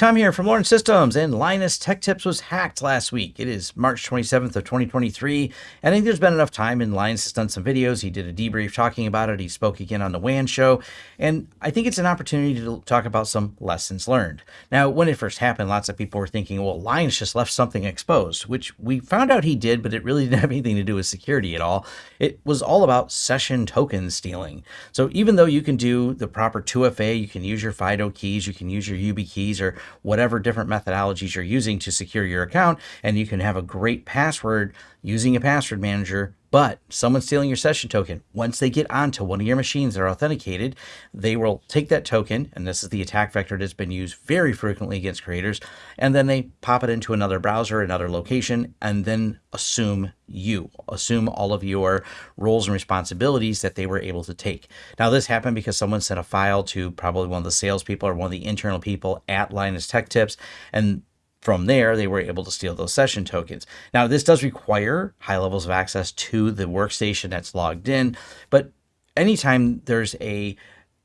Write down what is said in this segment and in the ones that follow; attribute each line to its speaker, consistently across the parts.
Speaker 1: Tom here from Lawrence Systems, and Linus Tech Tips was hacked last week. It is March 27th of 2023, and I think there's been enough time, and Linus has done some videos. He did a debrief talking about it. He spoke again on the WAN show, and I think it's an opportunity to talk about some lessons learned. Now, when it first happened, lots of people were thinking, well, Linus just left something exposed, which we found out he did, but it really didn't have anything to do with security at all. It was all about session token stealing. So even though you can do the proper 2FA, you can use your FIDO keys, you can use your YubiKeys, or whatever different methodologies you're using to secure your account. And you can have a great password using a password manager, but someone stealing your session token, once they get onto one of your machines that are authenticated, they will take that token, and this is the attack vector that's been used very frequently against creators, and then they pop it into another browser, another location, and then assume you, assume all of your roles and responsibilities that they were able to take. Now, this happened because someone sent a file to probably one of the salespeople or one of the internal people at Linus Tech Tips, and from there, they were able to steal those session tokens. Now, this does require high levels of access to the workstation that's logged in, but anytime there's a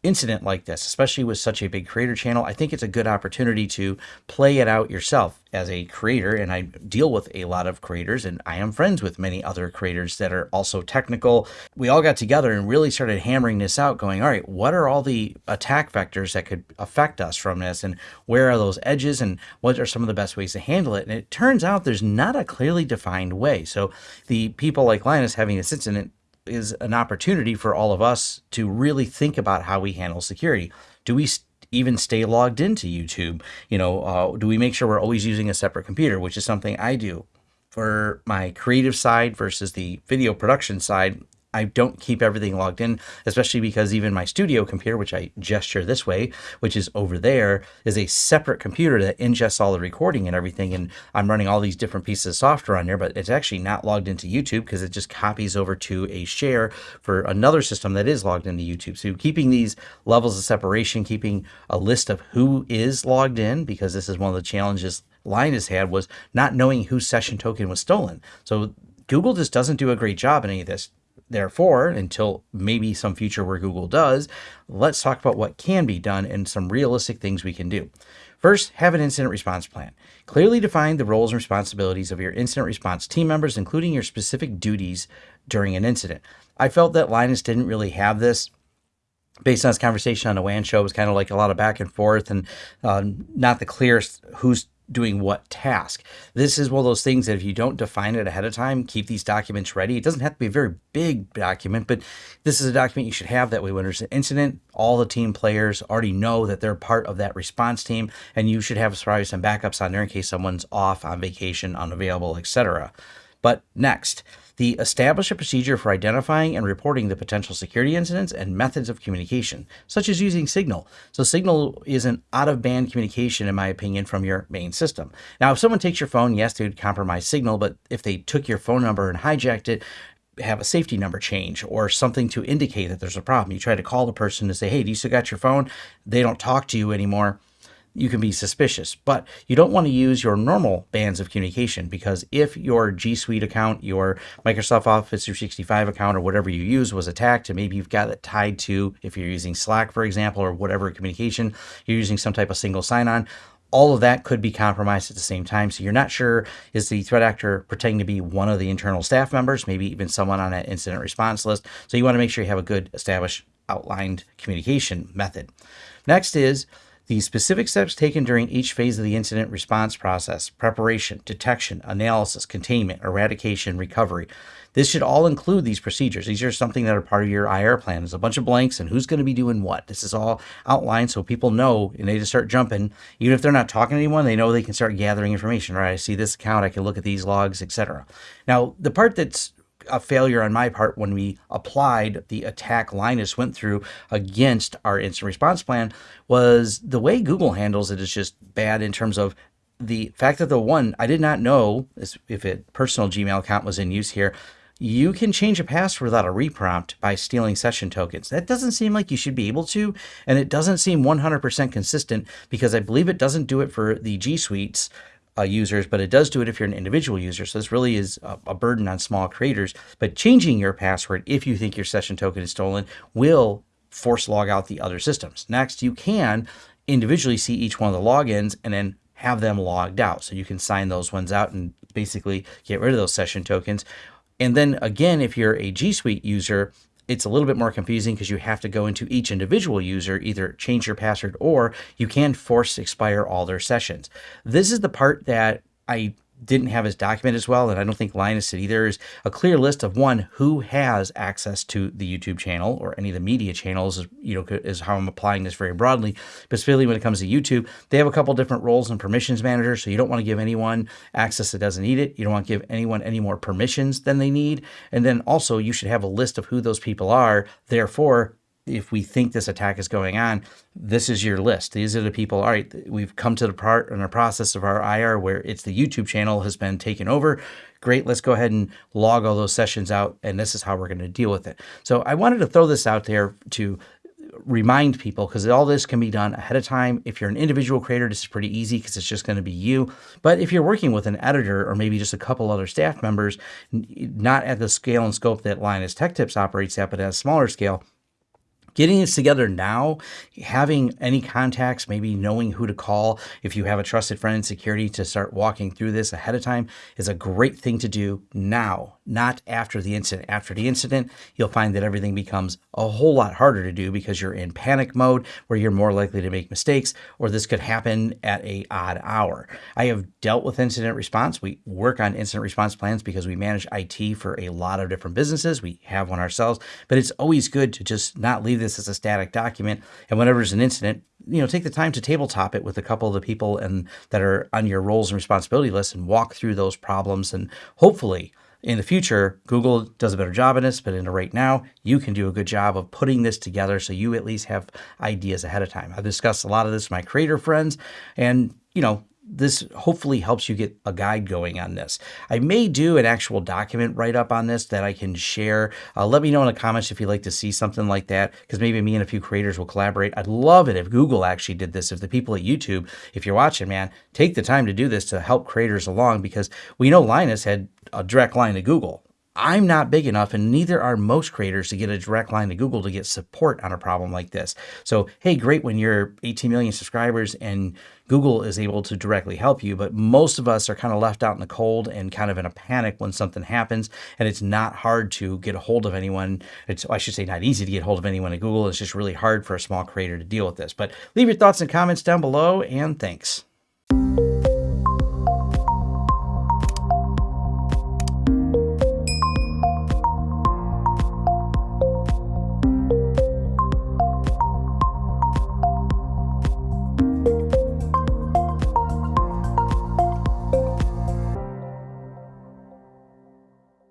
Speaker 1: incident like this, especially with such a big creator channel, I think it's a good opportunity to play it out yourself as a creator. And I deal with a lot of creators and I am friends with many other creators that are also technical. We all got together and really started hammering this out going, all right, what are all the attack vectors that could affect us from this? And where are those edges? And what are some of the best ways to handle it? And it turns out there's not a clearly defined way. So the people like Linus having this incident is an opportunity for all of us to really think about how we handle security. Do we even stay logged into YouTube? You know, uh, do we make sure we're always using a separate computer, which is something I do for my creative side versus the video production side. I don't keep everything logged in, especially because even my studio computer, which I gesture this way, which is over there, is a separate computer that ingests all the recording and everything. And I'm running all these different pieces of software on there, but it's actually not logged into YouTube because it just copies over to a share for another system that is logged into YouTube. So keeping these levels of separation, keeping a list of who is logged in, because this is one of the challenges Linus had was not knowing whose session token was stolen. So Google just doesn't do a great job in any of this. Therefore, until maybe some future where Google does, let's talk about what can be done and some realistic things we can do. First, have an incident response plan. Clearly define the roles and responsibilities of your incident response team members, including your specific duties during an incident. I felt that Linus didn't really have this based on his conversation on the WAN show, it was kind of like a lot of back and forth and uh, not the clearest who's doing what task. This is one of those things that if you don't define it ahead of time, keep these documents ready. It doesn't have to be a very big document, but this is a document you should have that way when there's an incident, all the team players already know that they're part of that response team, and you should have probably some backups on there in case someone's off on vacation, unavailable, etc. But next, the establish a procedure for identifying and reporting the potential security incidents and methods of communication, such as using Signal. So Signal is an out-of-band communication, in my opinion, from your main system. Now, if someone takes your phone, yes, they would compromise Signal, but if they took your phone number and hijacked it, have a safety number change or something to indicate that there's a problem. You try to call the person to say, hey, do you still got your phone? They don't talk to you anymore you can be suspicious, but you don't want to use your normal bands of communication because if your G Suite account, your Microsoft Office 365 account, or whatever you use was attacked, and maybe you've got it tied to, if you're using Slack, for example, or whatever communication, you're using some type of single sign on, all of that could be compromised at the same time. So you're not sure is the threat actor pretending to be one of the internal staff members, maybe even someone on that incident response list. So you want to make sure you have a good established outlined communication method. Next is the specific steps taken during each phase of the incident response process, preparation, detection, analysis, containment, eradication, recovery. This should all include these procedures. These are something that are part of your IR plan. There's a bunch of blanks and who's going to be doing what. This is all outlined so people know and they just start jumping. Even if they're not talking to anyone, they know they can start gathering information. Right, I see this account, I can look at these logs, etc. Now, the part that's a failure on my part when we applied the attack Linus went through against our instant response plan was the way Google handles it is just bad in terms of the fact that the one I did not know if a personal Gmail account was in use here. You can change a password without a reprompt by stealing session tokens. That doesn't seem like you should be able to, and it doesn't seem 100% consistent because I believe it doesn't do it for the G Suites uh, users, but it does do it if you're an individual user. So this really is a, a, burden on small creators. But changing your password if you think your session token is stolen will force log out the other systems. Next, you can individually see each one of the logins and then have them logged out. So you can sign those ones out and basically get rid of those session tokens. And then again, if you're a G Suite user, it's a little bit more confusing because you have to go into each individual user, either change your password or you can force expire all their sessions. This is the part that I didn't have his document as well, and I don't think Linus did either, is a clear list of one who has access to the YouTube channel or any of the media channels, you know, is how I'm applying this very broadly. But specifically when it comes to YouTube, they have a couple different roles and permissions managers. So you don't want to give anyone access that doesn't need it. You don't want to give anyone any more permissions than they need. And then also you should have a list of who those people are. Therefore, if we think this attack is going on, this is your list. These are the people. All right, we've come to the part in the process of our IR where it's the YouTube channel has been taken over. Great, let's go ahead and log all those sessions out, and this is how we're going to deal with it. So I wanted to throw this out there to remind people because all this can be done ahead of time. If you're an individual creator, this is pretty easy because it's just going to be you. But if you're working with an editor or maybe just a couple other staff members, not at the scale and scope that Linus Tech Tips operates at, but at a smaller scale, getting this together now, having any contacts, maybe knowing who to call if you have a trusted friend in security to start walking through this ahead of time is a great thing to do now, not after the incident. After the incident, you'll find that everything becomes a whole lot harder to do because you're in panic mode where you're more likely to make mistakes or this could happen at a odd hour. I have dealt with incident response. We work on incident response plans because we manage IT for a lot of different businesses. We have one ourselves, but it's always good to just not leave this as a static document. And whenever there's an incident, you know, take the time to tabletop it with a couple of the people and that are on your roles and responsibility list and walk through those problems. And hopefully in the future, Google does a better job in this, but in the right now, you can do a good job of putting this together so you at least have ideas ahead of time. I've discussed a lot of this with my creator friends and, you know, this hopefully helps you get a guide going on this. I may do an actual document write up on this that I can share. Uh, let me know in the comments if you'd like to see something like that, because maybe me and a few creators will collaborate. I'd love it if Google actually did this. If the people at YouTube, if you're watching, man, take the time to do this to help creators along, because we know Linus had a direct line to Google. I'm not big enough, and neither are most creators to get a direct line to Google to get support on a problem like this. So, hey, great when you're 18 million subscribers and Google is able to directly help you, but most of us are kind of left out in the cold and kind of in a panic when something happens, and it's not hard to get a hold of anyone. It's, I should say, not easy to get a hold of anyone at Google. It's just really hard for a small creator to deal with this. But leave your thoughts and comments down below, and thanks.